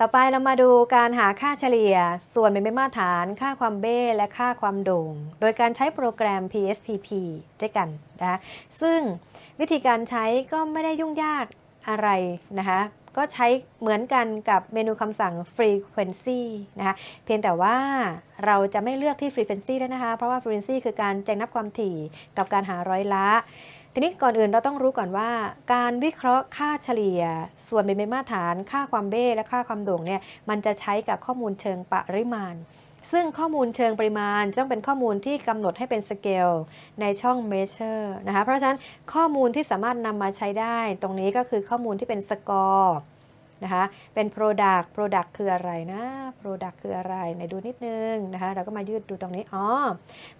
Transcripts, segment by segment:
ต่อไปเรามาดูการหาค่าเฉลี่ย ส่วนเป็นไม่มาตรฐาน ค่าความเบ้และค่าความโด่ง โดยการใช้โปรแกรม PSPP ด้วยกันนะคะซึ่งวิธีการใช้ก็ไม่ได้ยุ่งยากอะไรนะคะก็ใช้เหมือนกันกับเมนูคำสั่ง frequency นะคะเพียงแต่ว่าเราจะไม่เลือกที่ frequency ด้วนะคะ เพราะว่า frequency คือการแจ้งนับความถี่กับการหาร้อยละ ทีนี้ก่อนอื่นเราต้องรู้ก่อนว่า การวิเคราะห์ค่าเฉลี่ย ส่วนเบี่ยงเบนมาตรฐาน ค่าความเบ้และค่าความโด่งเนี่ยมันจะใช้กับข้อมูลเชิงปริมาณ ซึ่งข้อมูลเชิงปริมาณต้องเป็นข้อมูลที่กำหนดให้เป็นสเกลในช่อง measure นะคะเพราะฉะนั้นข้อมูลที่สามารถนำมาใช้ได้ ตรงนี้ก็คือข้อมูลที่เป็นสกอร์ นะคะเป็น product product คืออะไรนะ product คืออะไรไหนดูนิดนึงนะคะเราก็มายืดดูตรงนี้อ๋อ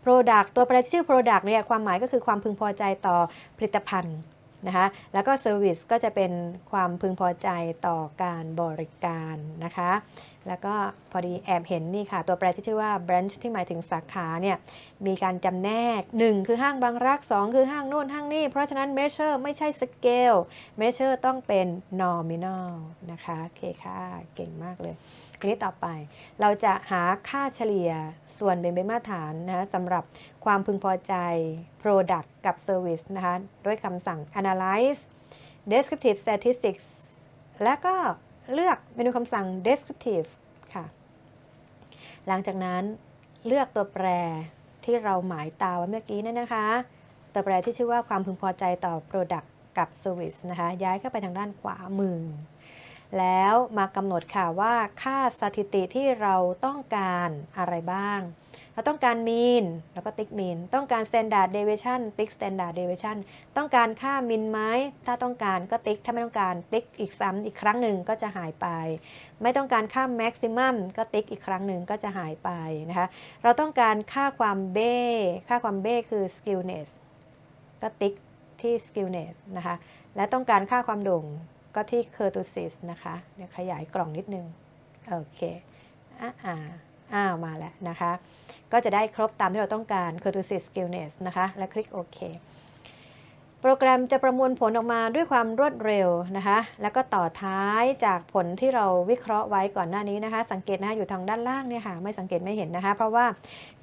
product ตัวแปรที่ชื่อ product เนี่ยความหมายก็คือความพึงพอใจต่อผลิตภัณฑ์ นะคะแล้วก็ service ก็จะเป็นความพึงพอใจต่อการบริการนะคะ แล้วก็พอดีแอบเห็นนี่ค่ะ ตัวแปรที่ชื่อว่า branch ที่หมายถึงสาขาเนี่ยมีการจำแนก 1 คือห้างบางรัก 2 คือห้างโน่นห้างนี่ เพราะฉะนั้น measure ไม่ใช่ scale measure ต้องเป็น nominal นะคะโอเคค่ะเก่งมากเลยทีนี้ต่อไปเราจะหาค่าเฉลี่ยส่วนเป็นไปมาตรฐานนะะสำหรับความพึงพอใจ product กับ service นะคะ ด้วยคำสั่ง analyze descriptive statistics และก็เลือกเมนูคำสั่ง descriptive ค่ะ หลังจากนั้นเลือกตัวแปรที่เราหมายตาไว้เมื่อกี้นั่นนะคะ ตัวแปรที่ชื่อว่าความพึงพอใจต่อ product กับ service นะคะ ย้ายเข้าไปทางด้านขวามือ แล้วมากำหนดค่ะว่าค่าสถิติที่เราต้องการอะไรบ้าง เราต้องการ mean แล้วก็ติ๊ก mean ต้องการ standard deviation ติ๊ก standard deviation ต้องการค่า min ไหมถ้าต้องการก็ติ๊ก ถ้าไม่ต้องการติ๊กอีกซ้ำอีกครั้งหนึ่งก็จะหายไป ไม่ต้องการค่า maximum ก็ติ๊กอีกครั้งหนึ่งก็จะหายไปนะคะ เราต้องการค่าความเบ้ ค่าความเบ้คือ skewness ก็ติ๊กที่ skewness นะคะ และต้องการค่าความโด่งก็ที่ kurtosis นะคะ เดี๋ยวขยายกล่องนิดนึง โอเค อ่า อ้าวมาแล้วนะคะ ก็จะได้ครบตามที่เราต้องการ kurtosis skewness นะคะ และคลิกโอเคโปรแกรมจะประมวลผลออกมาด้วยความรวดเร็วนะคะ แล้วก็ต่อท้ายจากผลที่เราวิเคราะห์ไว้ก่อนหน้านี้นะคะ สังเกตนะคะอยู่ทางด้านล่างเนี่ยค่ะ ไม่สังเกตไม่เห็นนะคะ เพราะว่า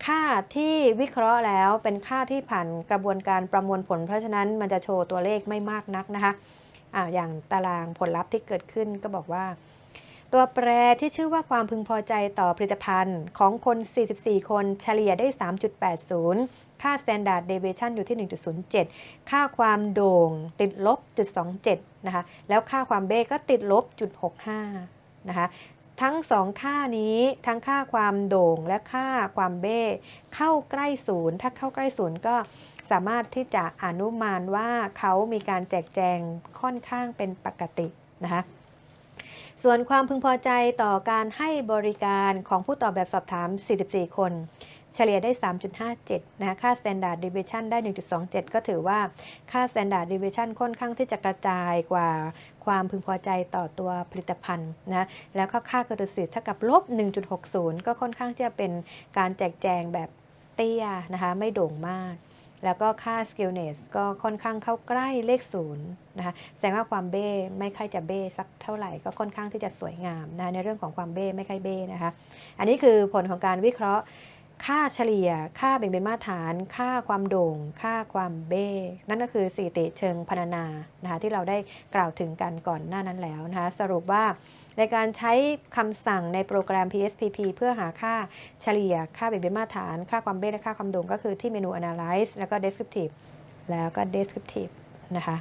ค่าที่วิเคราะห์แล้วเป็นค่าที่ผ่านกระบวนการประมวลผล เพราะฉะนั้นมันจะโชว์ตัวเลขไม่มากนักนะคะอ่าอย่างตารางผลลัพธ์ที่เกิดขึ้นก็บอกว่า ตัวแปรที่ชื่อว่าความพึงพอใจต่อผลิตภัณฑ์ของคน 44 คนเฉลี่ยได้ 3.80 ค่า standard deviation อยู่ที่ 1.07 ค่าความโด่งติดลบ0.27 นะคะ แล้วค่าความเบ้ก็ติดลบ0.65 นะคะ ทั้งสองค่านี้ทั้งค่าความโด่งและค่าความเบ้เข้าใกล้ศูนย์ ถ้าเข้าใกล้ศูนย์ก็สามารถที่จะอนุมานว่าเขามีการแจกแจงค่อนข้างเป็นปกตินะคะ ส่วนความพึงพอใจต่อการให้บริการของผู้ตอบแบบสอบถาม 44 คน เฉลี่ยได้ 3.57 นะคะ ค่า standard deviation ได้ 1.27 ก็ถือว่าค่า standard deviation ค่อนข้างที่จะกระจายกว่าความพึงพอใจต่อตัวผลิตภัณฑ์นะ แล้วก็ค่ากระดุสิทธิ์เท่ากับลบ 1.60 ก็ค่อนข้างจะเป็นการแจกแจงแบบเตี้ยนะคะ ไม่โด่งมาก แล้วก็ค่า skillness ก็ค่อนข้างเข้าใกล้เลขศูนย์นะคะแสดงว่าความเบ้ไม่ค่อยจะเบ้สักเท่าไหร่ก็ค่อนข้างที่จะสวยงามนะในเรื่องของความเบ้ไม่ค่อยเบ้นะคะ อันนี้คือผลของการวิเคราะห์ ค่าเฉลี่ย ค่าแบ่งเป็นมาตรฐาน ค่าความโด่ง ค่าความเบ้ นั่นก็คือสถิติเชิงพรรณนานะคะที่เราได้กล่าวถึงกันก่อนหน้านั้นแล้วนะคะสรุปว่าในการใช้คำสั่งในโปรแกรม PSPP เพื่อหาค่าเฉลี่ย ค่าแบ่งเป็นมาตรฐาน ค่าความเบ้และค่าความโด่งก็คือที่เมนู Analyze แล้วก็ Descriptive แล้วก็ Descriptive นะคะ